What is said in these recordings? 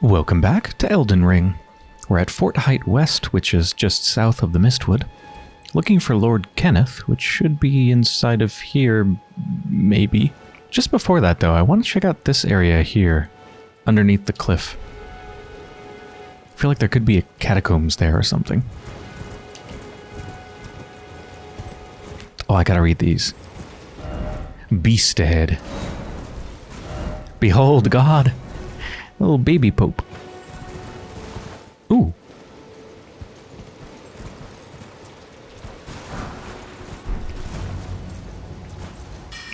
Welcome back to Elden Ring. We're at Fort Haight West, which is just south of the Mistwood. Looking for Lord Kenneth, which should be inside of here, maybe. Just before that, though, I want to check out this area here, underneath the cliff. I feel like there could be a catacombs there or something. Oh, I gotta read these. Beast ahead. Behold God. Little baby pope. Ooh.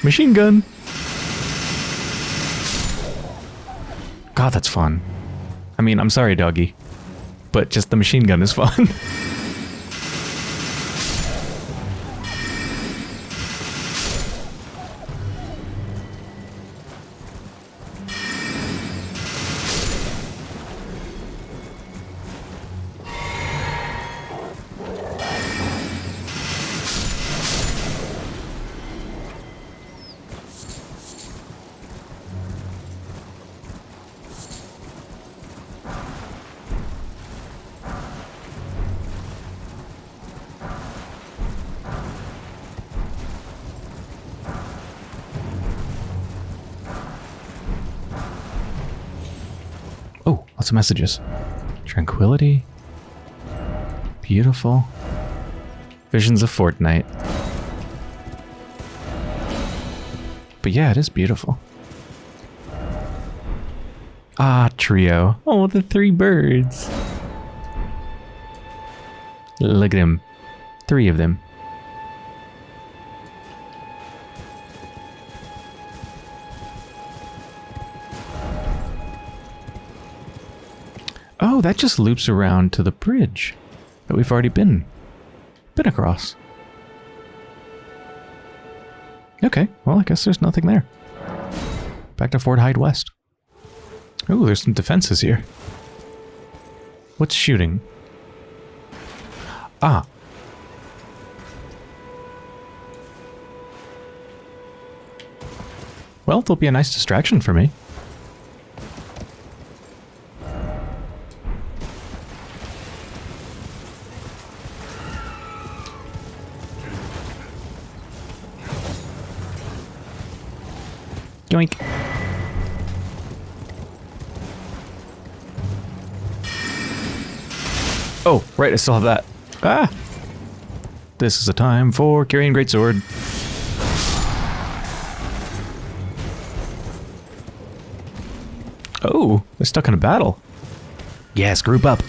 Machine gun. God, that's fun. I mean, I'm sorry, doggy. But just the machine gun is fun. Oh, lots of messages. Tranquility. Beautiful. Visions of Fortnite. But yeah, it is beautiful. Ah, trio. Oh, the three birds. Look at them. Three of them. Oh, that just loops around to the bridge that we've already been been across. Okay, well, I guess there's nothing there. Back to Fort Haight West. Oh, there's some defenses here. What's shooting? Ah. Well, there'll be a nice distraction for me. Yoink. Oh, right, I still have that. Ah! This is a time for carrying greatsword. Oh, they're stuck in a battle. Yes, group up.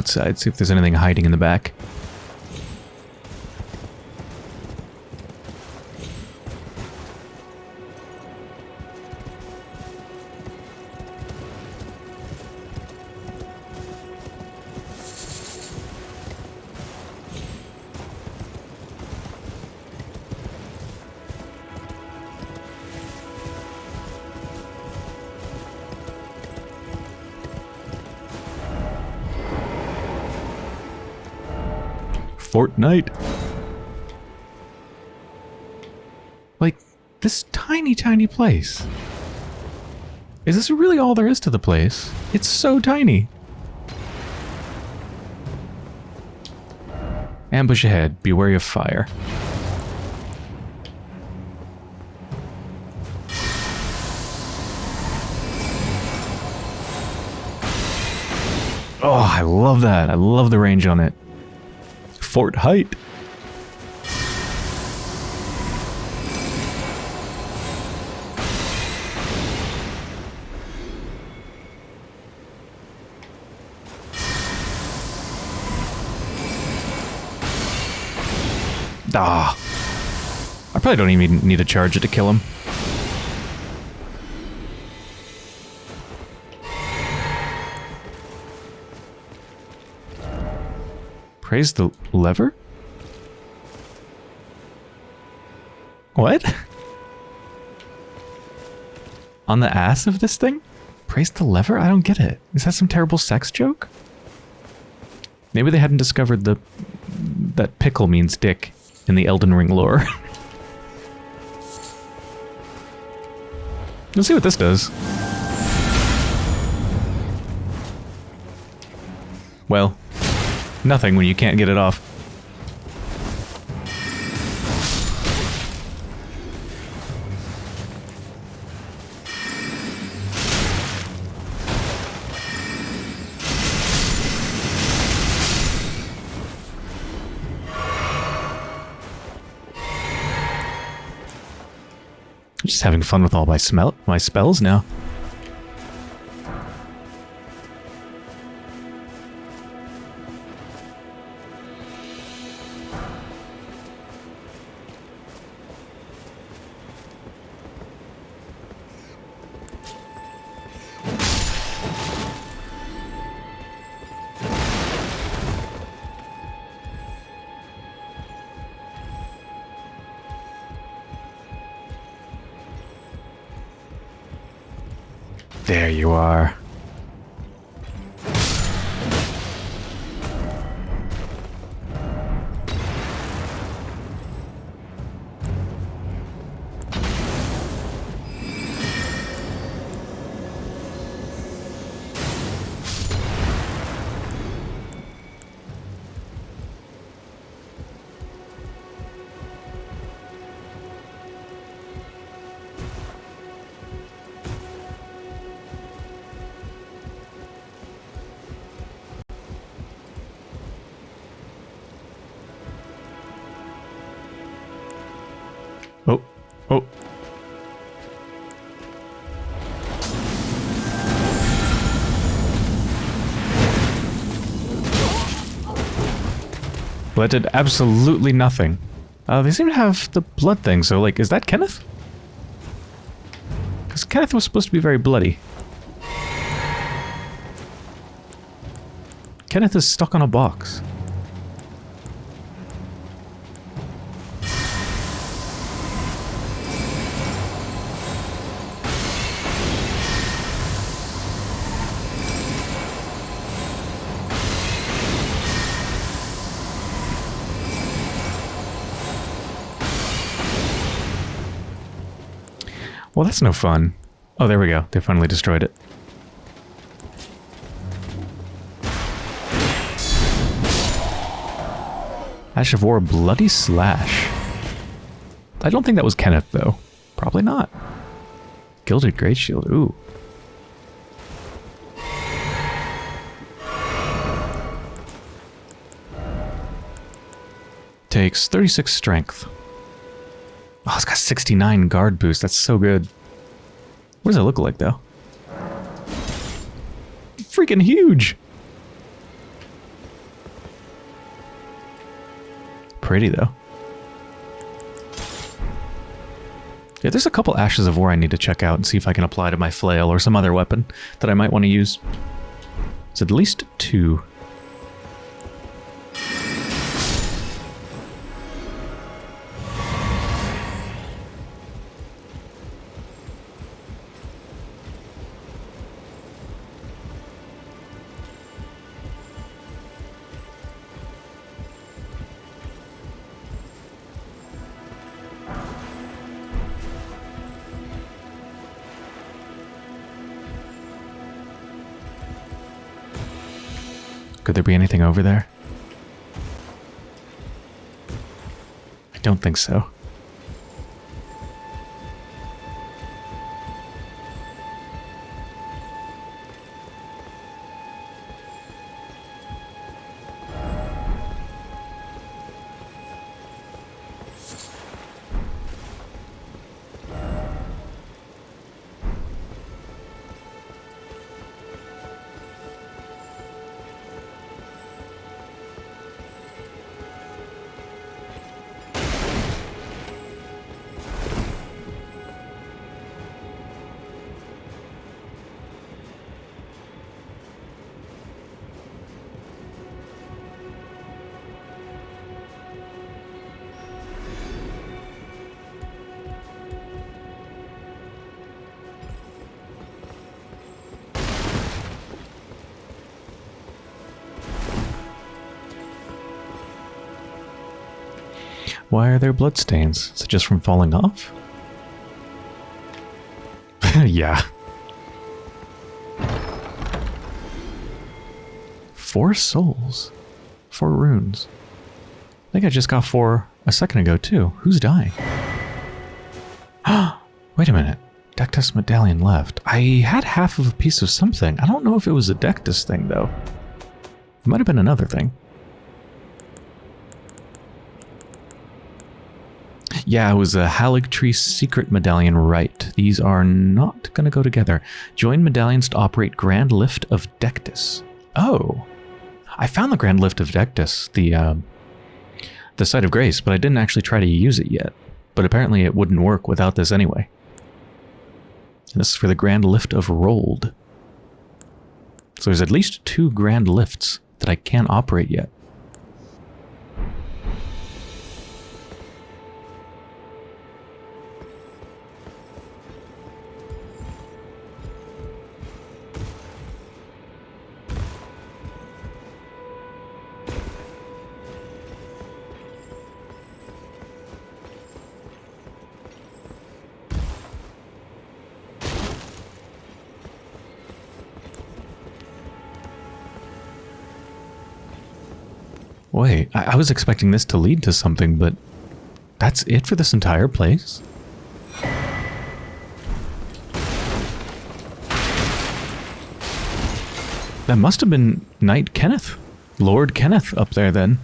Outside, see if there's anything hiding in the back. Fortnite. Like, this tiny, tiny place. Is this really all there is to the place? It's so tiny. Ambush ahead. Be wary of fire. Oh, I love that. I love the range on it. Fort Haight. Ah. I probably don't even need to charge it to kill him. Praise the lever? What? On the ass of this thing? Praise the lever? I don't get it. Is that some terrible sex joke? Maybe they hadn't discovered the that pickle means dick in the Elden Ring lore. Let's see what this does. Well, nothing when you can't get it off. Just having fun with all my smell my spells now. Well, that did absolutely nothing. Uh, they seem to have the blood thing, so, like, is that Kenneth? Because Kenneth was supposed to be very bloody. Kenneth is stuck on a box. No fun. Oh, there we go. They finally destroyed it. Ash of War Bloody Slash. I don't think that was Kenneth, though. Probably not. Gilded Great Shield. Ooh. Takes 36 strength. Oh, it's got 69 guard boost. That's so good. What does it look like, though? Freaking huge! Pretty, though. Yeah, there's a couple Ashes of War I need to check out and see if I can apply to my flail or some other weapon that I might want to use. It's at least two. There be anything over there? I don't think so. Why are there bloodstains? Is it just from falling off? yeah. Four souls. Four runes. I think I just got four a second ago, too. Who's dying? Wait a minute. Dectus medallion left. I had half of a piece of something. I don't know if it was a Dectus thing, though. It might have been another thing. Yeah, it was a Haligtree secret medallion right. These are not going to go together. Join medallions to operate Grand Lift of Dectus. Oh. I found the Grand Lift of Dectus, the, uh, the Site of Grace, but I didn't actually try to use it yet. But apparently it wouldn't work without this anyway. And this is for the Grand Lift of Rold. So there's at least two Grand Lifts that I can't operate yet. Was expecting this to lead to something, but that's it for this entire place? That must have been Knight Kenneth. Lord Kenneth up there then.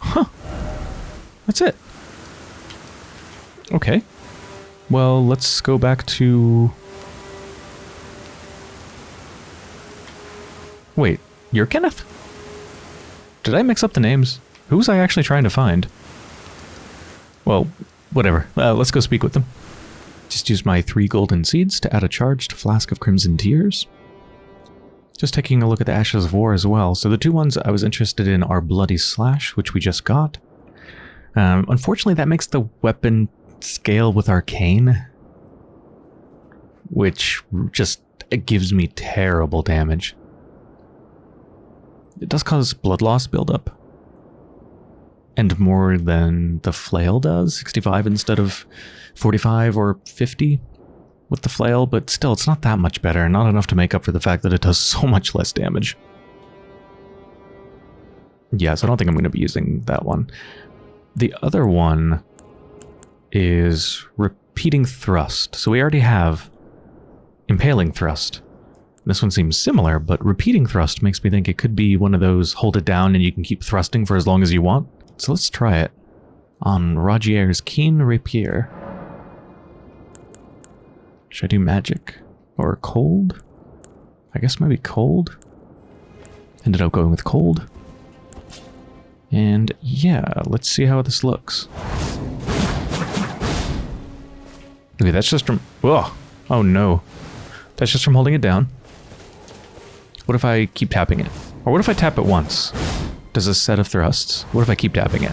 Huh. That's it. Okay. Well, let's go back to you're Kenneth? Did I mix up the names? Who was I actually trying to find? Well, whatever. Uh, let's go speak with them. Just use my three golden seeds to add a charged flask of crimson tears. Just taking a look at the Ashes of War as well. So the two ones I was interested in are Bloody Slash, which we just got. Um, unfortunately, that makes the weapon scale with Arcane, which just gives me terrible damage. It does cause blood loss buildup. And more than the flail does, 65 instead of 45 or 50 with the flail, but still, it's not that much better, not enough to make up for the fact that it does so much less damage. Yeah, so I don't think I'm going to be using that one. The other one is repeating thrust. So we already have impaling thrust. This one seems similar, but repeating thrust makes me think it could be one of those hold it down and you can keep thrusting for as long as you want. So let's try it on Rogier's Keen Rapier. Should I do magic? Or cold? I guess maybe cold? Ended up going with cold. And yeah, let's see how this looks. Okay, that's just from... Oh, oh no. That's just from holding it down. What if I keep tapping it? Or what if I tap it once? Does a set of thrusts? What if I keep tapping it?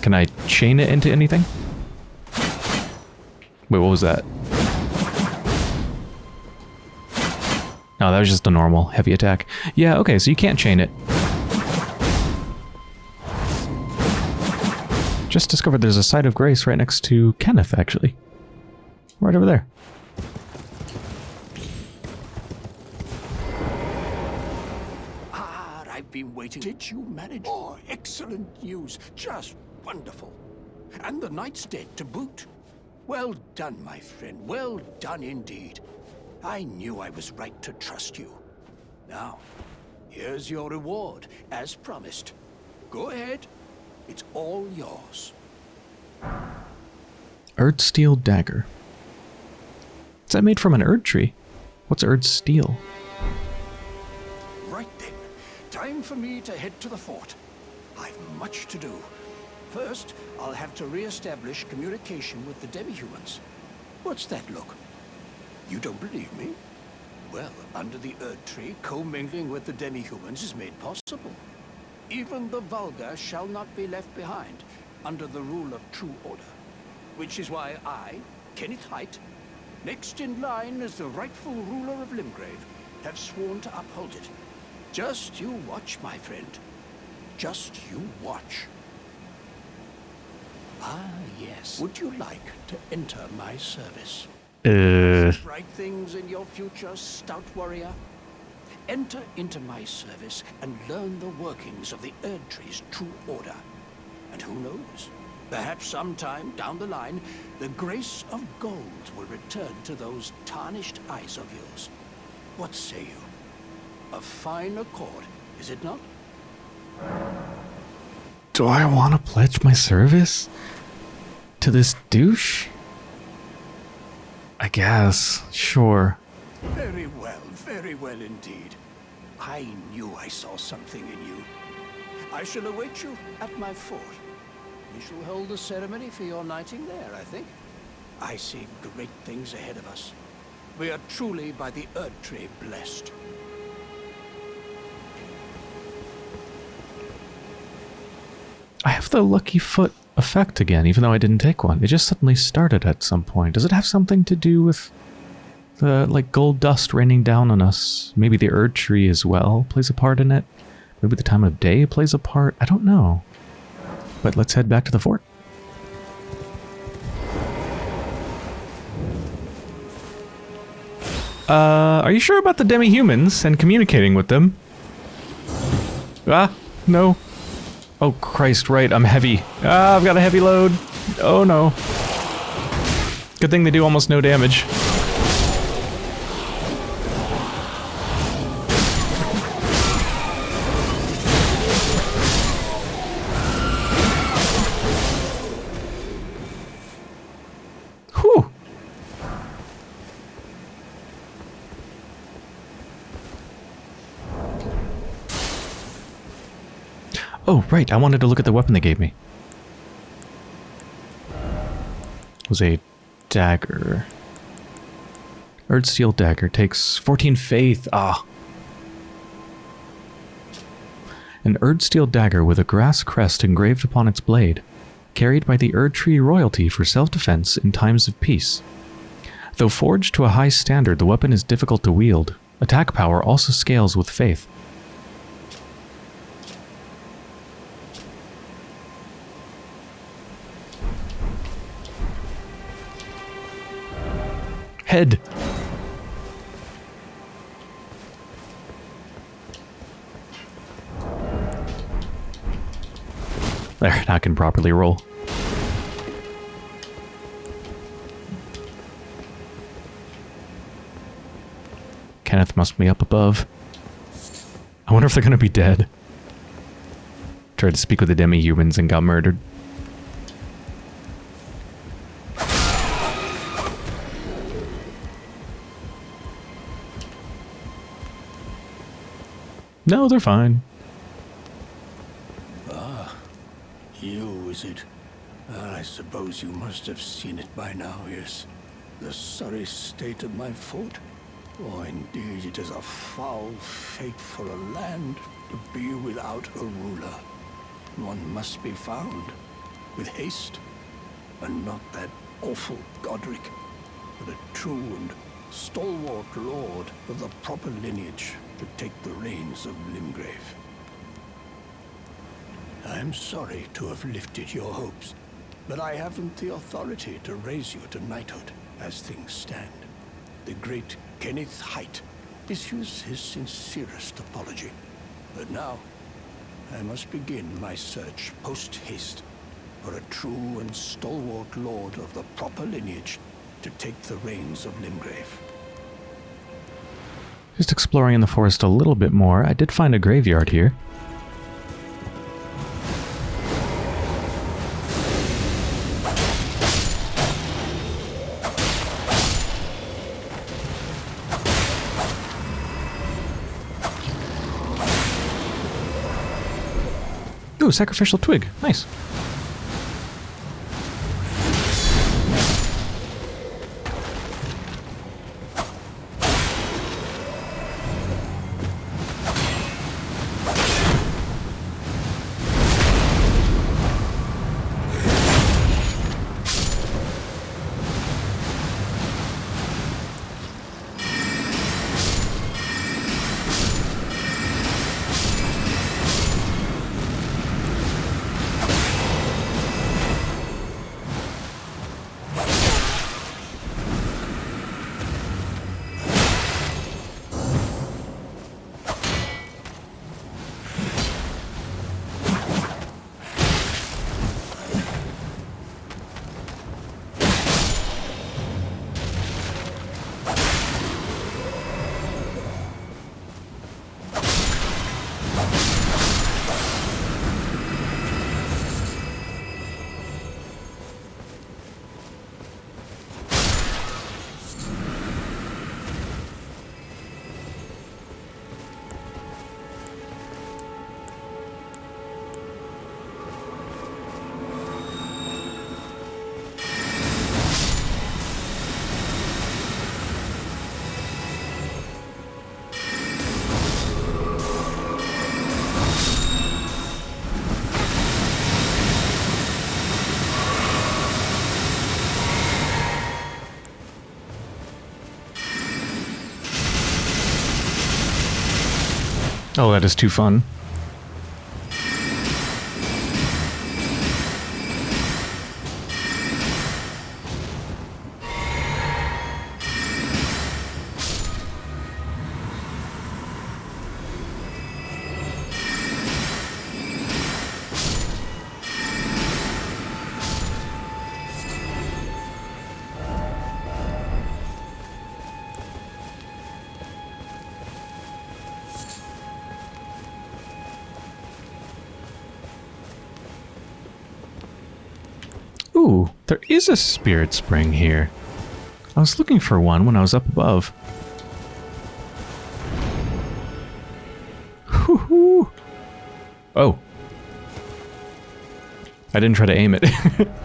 Can I chain it into anything? Wait, what was that? No, that was just a normal heavy attack. Yeah, okay, so you can't chain it. Just discovered there's a site of grace right next to Kenneth, actually. Right over there. Ah, I've been waiting. Did you manage? Oh, excellent news. Just wonderful. And the knight's dead to boot. Well done, my friend. Well done indeed. I knew I was right to trust you. Now, here's your reward, as promised. Go ahead. It's all yours. Erdsteel Dagger. Is that made from an Erd tree? What's Erdsteel? Right then. Time for me to head to the fort. I've much to do. First, I'll have to re-establish communication with the demi-humans. What's that look? You don't believe me? Well, under the Erdtree, commingling with the demi-humans is made possible. Even the vulgar shall not be left behind, under the rule of true order. Which is why I, Kenneth Haight, next in line as the rightful ruler of Limgrave, have sworn to uphold it. Just you watch, my friend. Just you watch. Ah, yes. Would you like to enter my service? Uh, Bright things in your future, stout warrior. Enter into my service and learn the workings of the Erdtree's true order. And who knows? Perhaps sometime down the line, the grace of gold will return to those tarnished eyes of yours. What say you? A fine accord, is it not? do I want to pledge my service to this douche? I guess. Sure. Very well, very well indeed. I knew I saw something in you. I shall await you at my fort. We shall hold the ceremony for your knighting there, I think. I see great things ahead of us. We are truly by the Erd Tree blessed. I have the lucky foot effect again, even though I didn't take one. It just suddenly started at some point. Does it have something to do with the, like, gold dust raining down on us? Maybe the Erd Tree as well plays a part in it? Maybe the time of day plays a part? I don't know. But let's head back to the fort. Uh, are you sure about the demi-humans and communicating with them? Ah, no. Oh, Christ, right, I'm heavy. Ah, I've got a heavy load. Oh, no. Good thing they do almost no damage. Right, I wanted to look at the weapon they gave me. It was a dagger. Erdsteel dagger takes 14 faith. Ah. An Erdsteel dagger with a grass crest engraved upon its blade, carried by the Erdtree royalty for self-defense in times of peace. Though forged to a high standard, the weapon is difficult to wield. Attack power also scales with faith. Head. There, I can properly roll. Kenneth must be up above. I wonder if they're gonna be dead. Tried to speak with the demi-humans and got murdered. No, they're fine. Ah, you, is it? I suppose you must have seen it by now, yes. The sorry state of my fort. Oh, indeed, it is a foul fate for a land to be without a ruler. One must be found, with haste, and not that awful Godric, but a true and stalwart lord of the proper lineage to take the reins of Limgrave. I'm sorry to have lifted your hopes, but I haven't the authority to raise you to knighthood as things stand. The great Kenneth Haight issues his sincerest apology. But now, I must begin my search post-haste for a true and stalwart lord of the proper lineage to take the reins of Limgrave. Just exploring in the forest a little bit more, I did find a graveyard here. Ooh, sacrificial twig. Nice. Oh, that is too fun. Is a spirit spring here. I was looking for one when I was up above. Oh. I didn't try to aim it.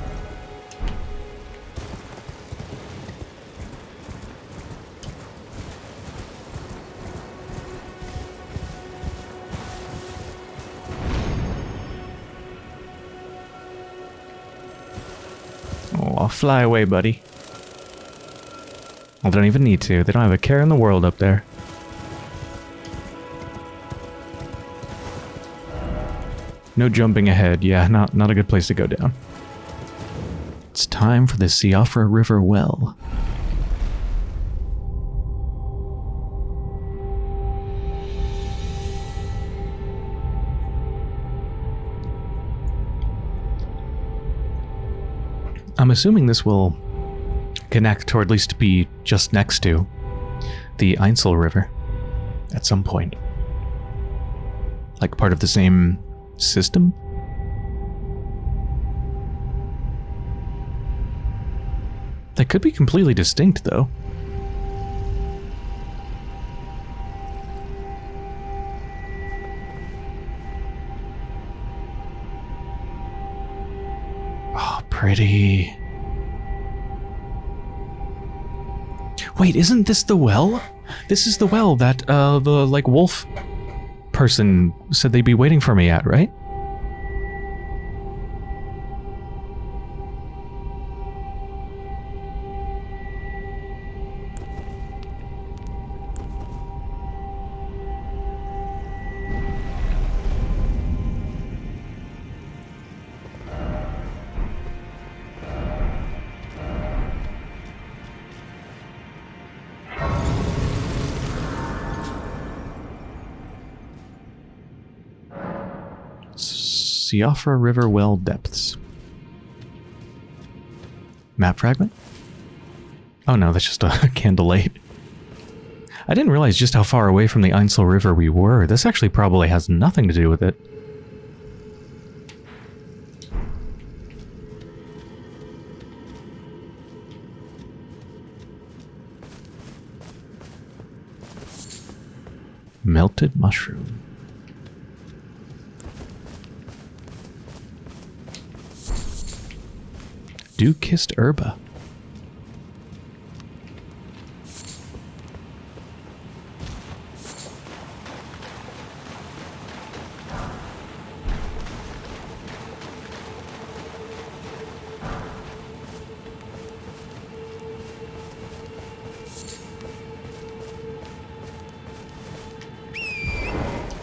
I'll fly away, buddy. I don't even need to. They don't have a care in the world up there. No jumping ahead. Yeah, not not a good place to go down. It's time for the Siofra River well. I'm assuming this will connect, or at least be just next to, the Ainsel River at some point. Like part of the same system? They could be completely distinct, though. Isn't this the well? This is the well that, uh, the, like, wolf person said they'd be waiting for me at, right? Siofra River well depths. Map fragment? Oh no, that's just a candle light. I didn't realize just how far away from the Ainsel River we were. This actually probably has nothing to do with it. Melted mushroom. Dew kissed herba.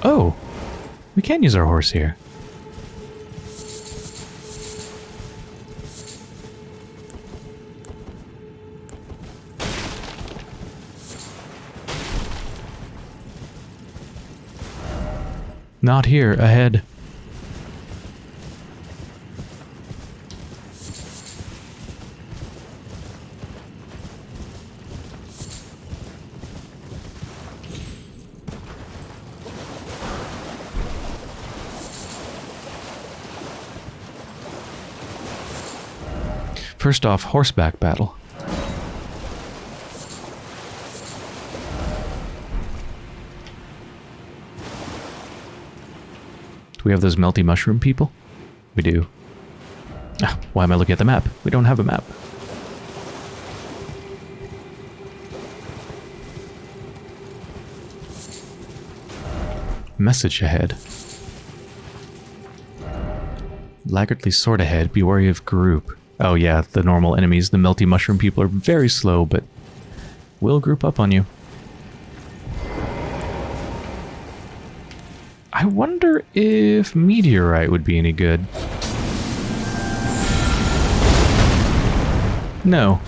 Oh, we can use our horse here. Not here, ahead. First off, horseback battle. We have those melty mushroom people? We do. Ah, why am I looking at the map? We don't have a map. Message ahead. Laggardly sword ahead, be wary of group. Oh yeah, the normal enemies, the melty mushroom people are very slow, but will group up on you. I wonder if meteorite would be any good. No.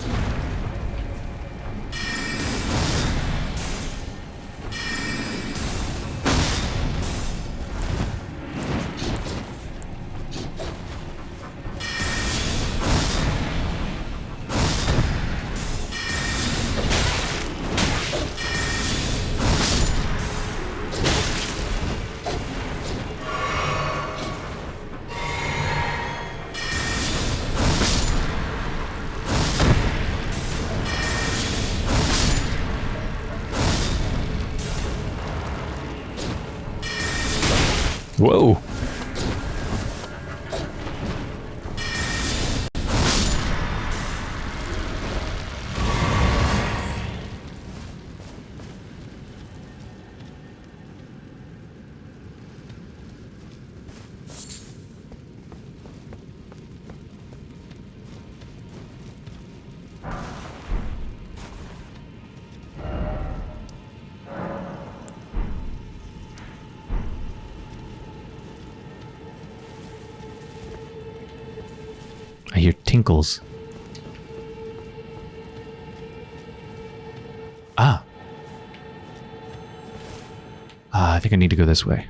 Whoa. Tinkles. Ah. Ah, I think I need to go this way.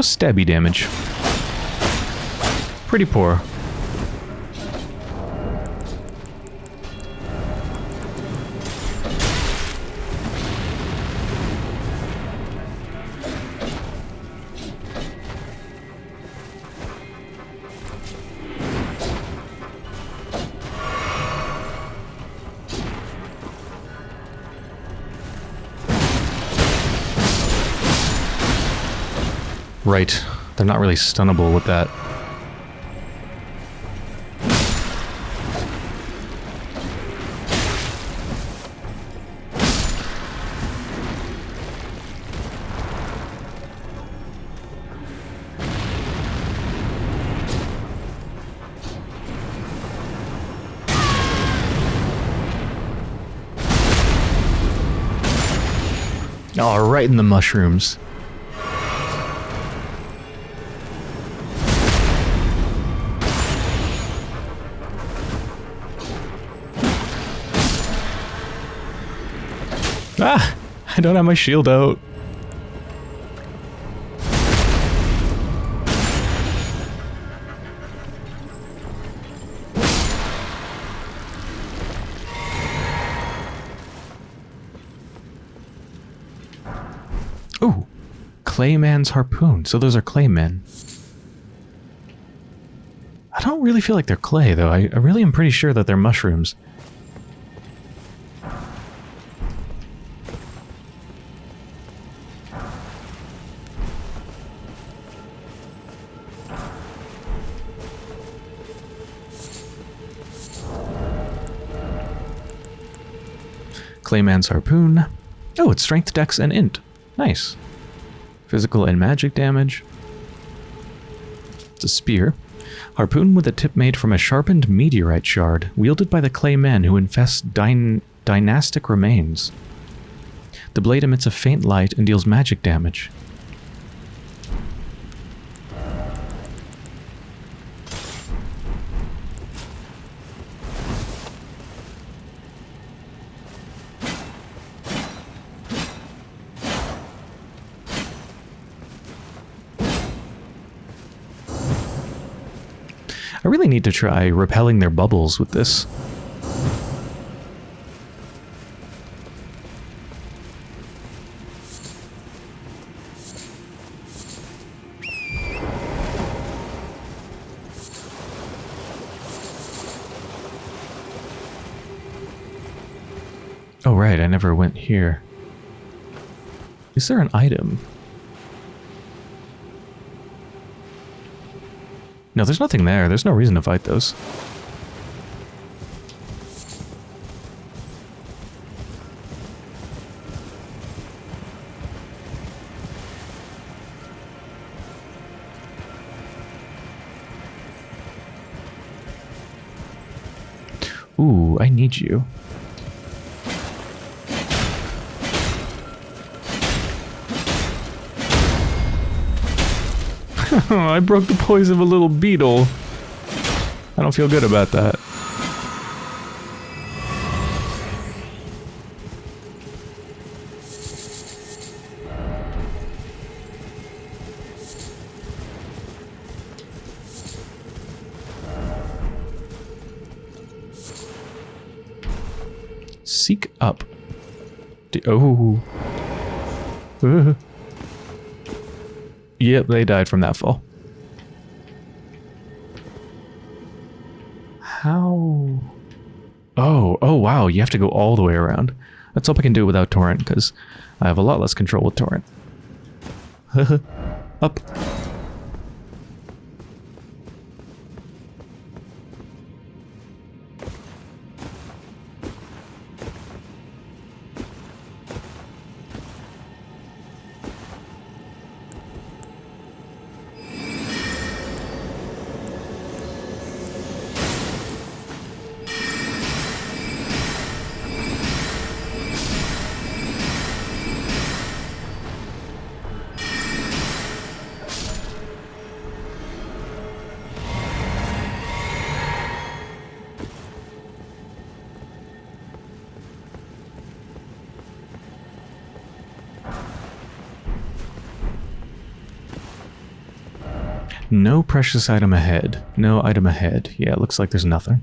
How's stabby damage? Pretty poor. Right. They're not really stunnable with that. Oh, right in the mushrooms. Ah! I don't have my shield out. Ooh! Clayman's harpoon. So those are claymen. I don't really feel like they're clay, though. I, I really am pretty sure that they're mushrooms. Clayman's Harpoon. Oh, it's Strength, Dex, and Int. Nice. Physical and magic damage. It's a spear. Harpoon with a tip made from a sharpened meteorite shard, wielded by the clay men who infest dyn dynastic remains. The blade emits a faint light and deals magic damage. I really need to try repelling their bubbles with this. Oh right, I never went here. Is there an item? No, there's nothing there. There's no reason to fight those. Ooh, I need you. I broke the poise of a little beetle. I don't feel good about that. Seek up. D oh. Uh. Yep, they died from that fall. How? Oh, oh wow, you have to go all the way around. Let's hope I can do it without Torrent, because I have a lot less control with Torrent. Up. No precious item ahead. No item ahead. Yeah, it looks like there's nothing.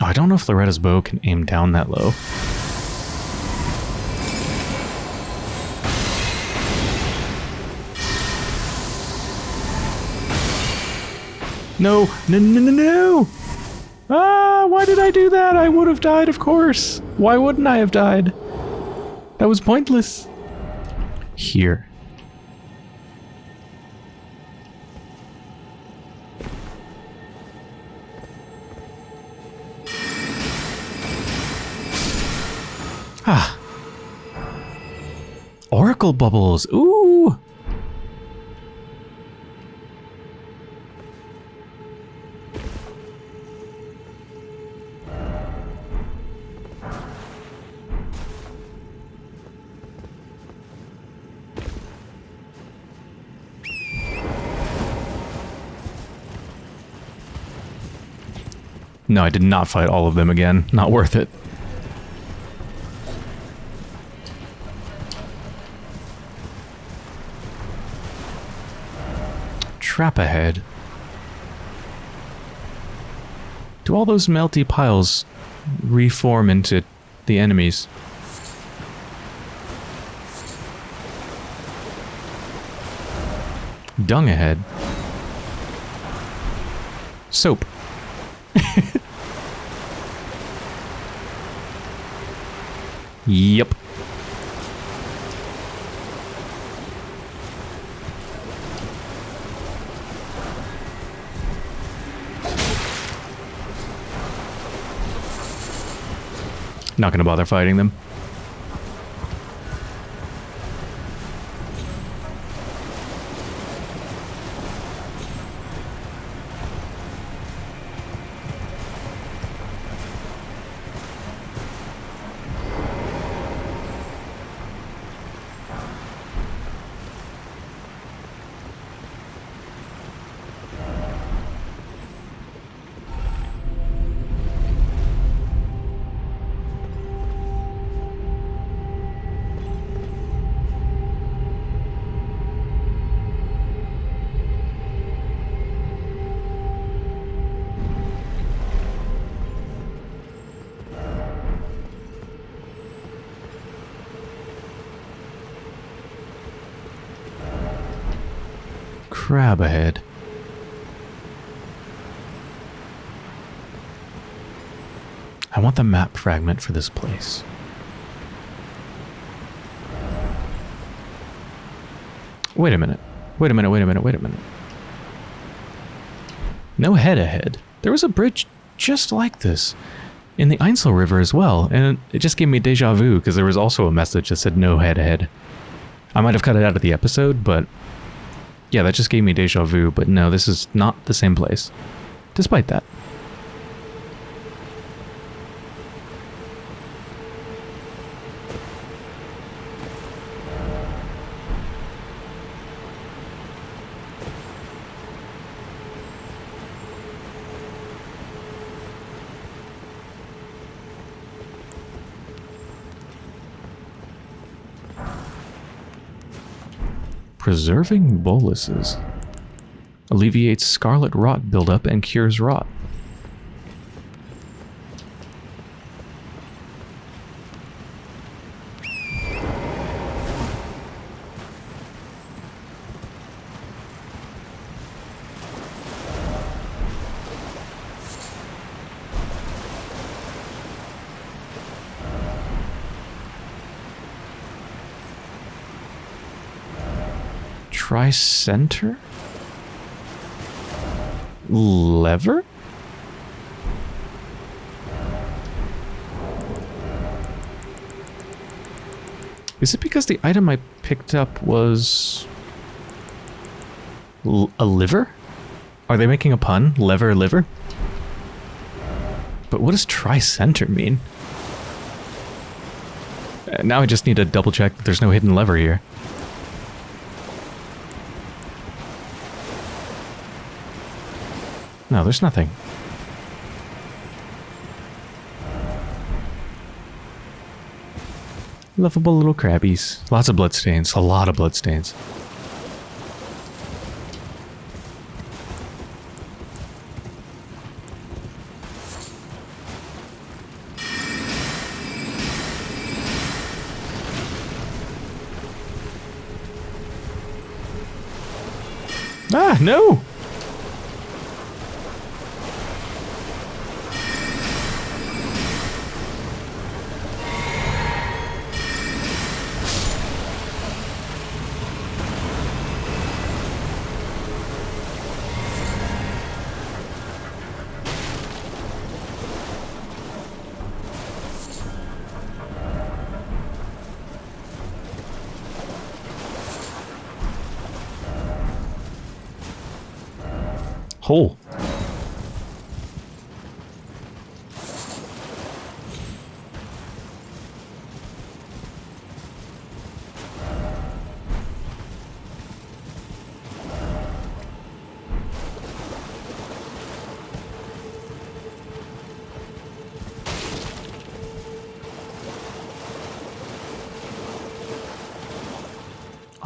Oh, I don't know if Loretta's bow can aim down that low. No, no, no, no, no! Ah, why did I do that? I would have died, of course. Why wouldn't I have died? That was pointless. Here. Ah. Oracle bubbles. Ooh. No, I did not fight all of them again. Not worth it. Trap ahead. Do all those melty piles reform into the enemies? Dung ahead. Soap. Yep. Not gonna bother fighting them. Fragment for this place. Wait a minute. Wait a minute, wait a minute, wait a minute. No head ahead. There was a bridge just like this in the Ainsel River as well, and it just gave me deja vu because there was also a message that said no head ahead. I might have cut it out of the episode, but yeah, that just gave me deja vu, but no, this is not the same place. Despite that. Preserving boluses. Alleviates scarlet rot buildup and cures rot. Tricenter? Lever? Is it because the item I picked up was... A liver? Are they making a pun? Lever, liver? But what does tricenter mean? Uh, now I just need to double check that there's no hidden lever here. No, there's nothing. Lovable little crabbies. Lots of bloodstains. A lot of bloodstains. Ah, no!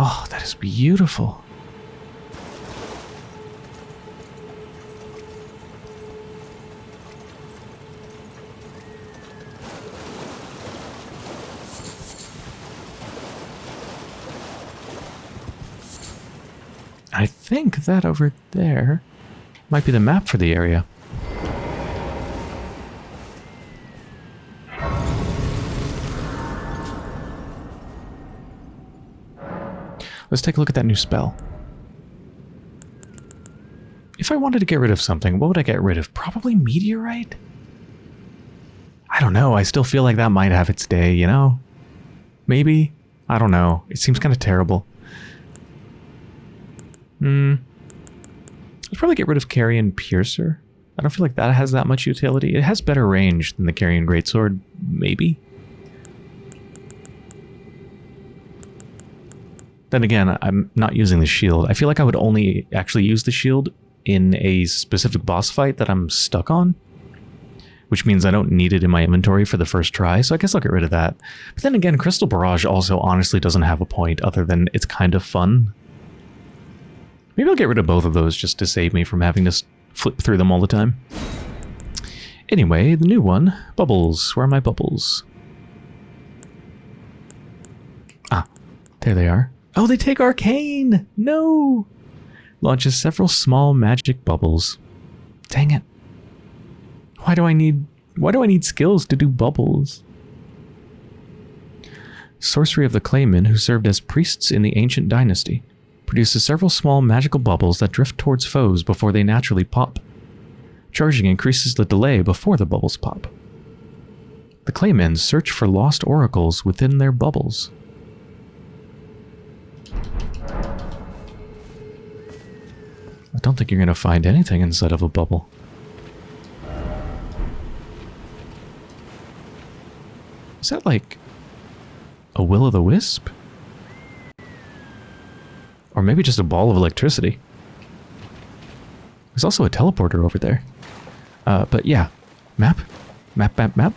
Oh, that is beautiful. I think that over there might be the map for the area. Let's take a look at that new spell. If I wanted to get rid of something, what would I get rid of? Probably meteorite? I don't know. I still feel like that might have its day, you know? Maybe? I don't know. It seems kind of terrible. Hmm. I'd probably get rid of Carian Piercer. I don't feel like that has that much utility. It has better range than the Carian Greatsword, maybe. Then again, I'm not using the shield. I feel like I would only actually use the shield in a specific boss fight that I'm stuck on. Which means I don't need it in my inventory for the first try, so I guess I'll get rid of that. But then again, Crystal Barrage also honestly doesn't have a point other than it's kind of fun. Maybe I'll get rid of both of those just to save me from having to flip through them all the time. Anyway, the new one. Bubbles. Where are my bubbles? Ah, there they are. Oh, they take Arcane! No! launches several small magic bubbles. Dang it. Why do I need why do I need skills to do bubbles? Sorcery of the Claymen, who served as priests in the ancient dynasty, produces several small magical bubbles that drift towards foes before they naturally pop. Charging increases the delay before the bubbles pop. The Claymen search for lost oracles within their bubbles. I don't think you're going to find anything inside of a bubble. Is that like a will-o'-the-wisp? Or maybe just a ball of electricity. There's also a teleporter over there. Uh, but yeah, map, map, map, map.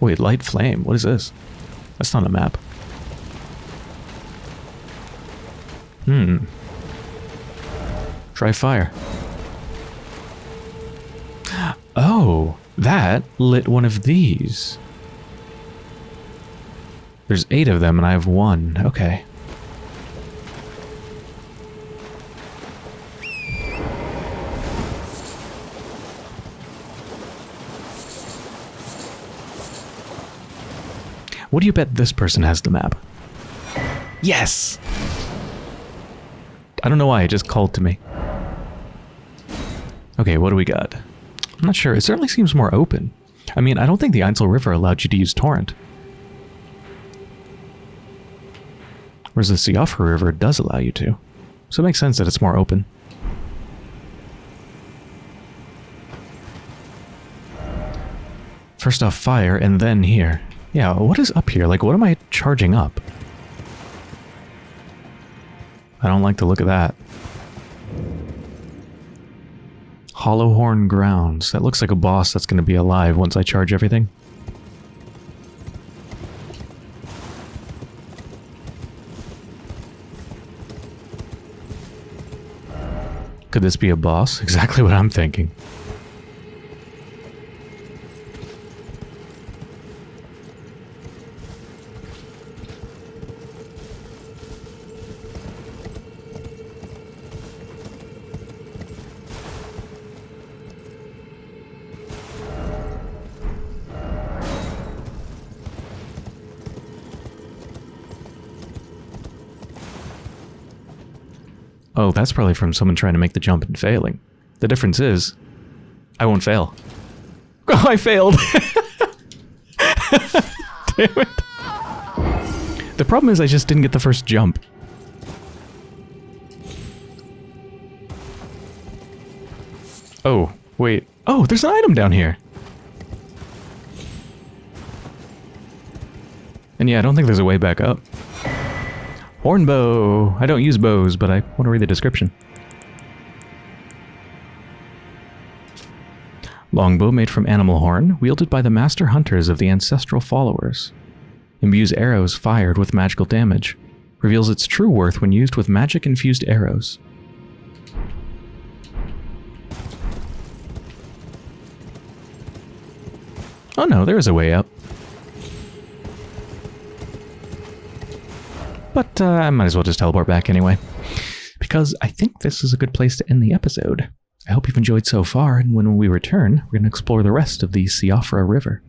Wait, light flame, what is this? That's not a map. Hmm. Try fire. Oh, that lit one of these. There's eight of them and I have one. Okay. What do you bet this person has the map? Yes! I don't know why, it just called to me. Okay, what do we got? I'm not sure. It certainly seems more open. I mean, I don't think the Ainsel River allowed you to use Torrent. Whereas the Siofra River does allow you to. So it makes sense that it's more open. First off fire, and then here. Yeah, what is up here? Like, what am I charging up? I don't like the look of that. Hallowhorn Grounds. That looks like a boss that's going to be alive once I charge everything. Could this be a boss? Exactly what I'm thinking. Oh, that's probably from someone trying to make the jump and failing. The difference is, I won't fail. Oh, I failed! Damn it. The problem is I just didn't get the first jump. Oh, wait. Oh, there's an item down here. And yeah, I don't think there's a way back up. Hornbow! I don't use bows, but I want to read the description. Longbow made from animal horn, wielded by the master hunters of the ancestral followers. Imbues arrows fired with magical damage. Reveals its true worth when used with magic-infused arrows. Oh no, there is a way up. But uh, I might as well just teleport back anyway. Because I think this is a good place to end the episode. I hope you've enjoyed so far, and when we return, we're going to explore the rest of the Siofra River.